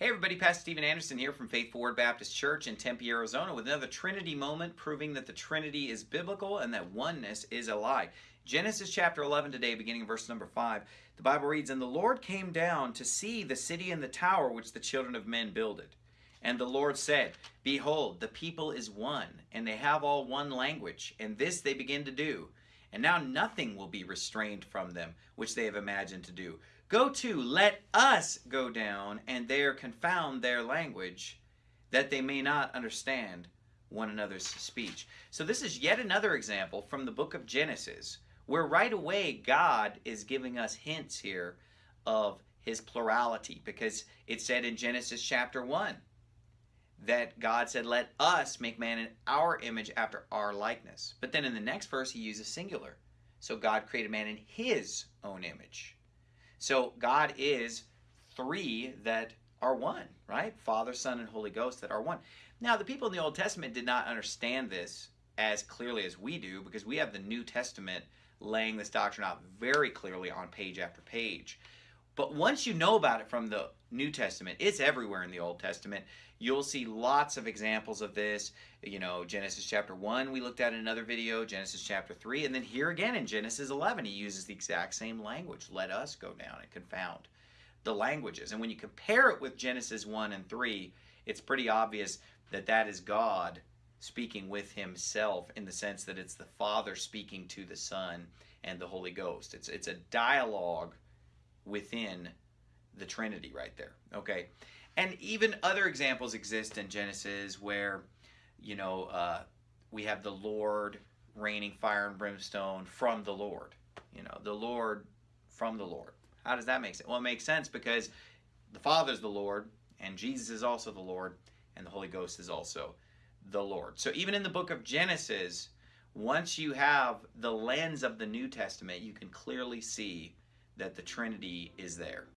Hey everybody, Pastor Steven Anderson here from Faithful Word Baptist Church in Tempe, Arizona with another Trinity moment proving that the Trinity is biblical and that oneness is a lie. Genesis chapter 11 today, beginning verse number 5. The Bible reads, And the Lord came down to see the city and the tower which the children of men builded. And the Lord said, Behold, the people is one, and they have all one language, and this they begin to do. And now nothing will be restrained from them, which they have imagined to do. Go to, let us go down, and there confound their language, that they may not understand one another's speech. So this is yet another example from the book of Genesis, where right away God is giving us hints here of his plurality, because it said in Genesis chapter 1, that God said, Let us make man in our image after our likeness. But then in the next verse, he uses singular. So God created man in his own image. So God is three that are one, right? Father, Son, and Holy Ghost that are one. Now, the people in the Old Testament did not understand this as clearly as we do because we have the New Testament laying this doctrine out very clearly on page after page. But once you know about it from the New Testament, it's everywhere in the Old Testament. You'll see lots of examples of this. You know, Genesis chapter 1, we looked at in another video, Genesis chapter 3, and then here again in Genesis 11, he uses the exact same language. Let us go down and confound the languages. And when you compare it with Genesis 1 and 3, it's pretty obvious that that is God speaking with himself in the sense that it's the Father speaking to the Son and the Holy Ghost. It's, it's a dialogue within the Trinity right there. Okay. And even other examples exist in Genesis where, you know, uh, we have the Lord raining fire and brimstone from the Lord. You know, the Lord from the Lord. How does that make sense? Well, it makes sense because the Father's the Lord, and Jesus is also the Lord, and the Holy Ghost is also the Lord. So even in the book of Genesis, once you have the lens of the New Testament, you can clearly see that the Trinity is there.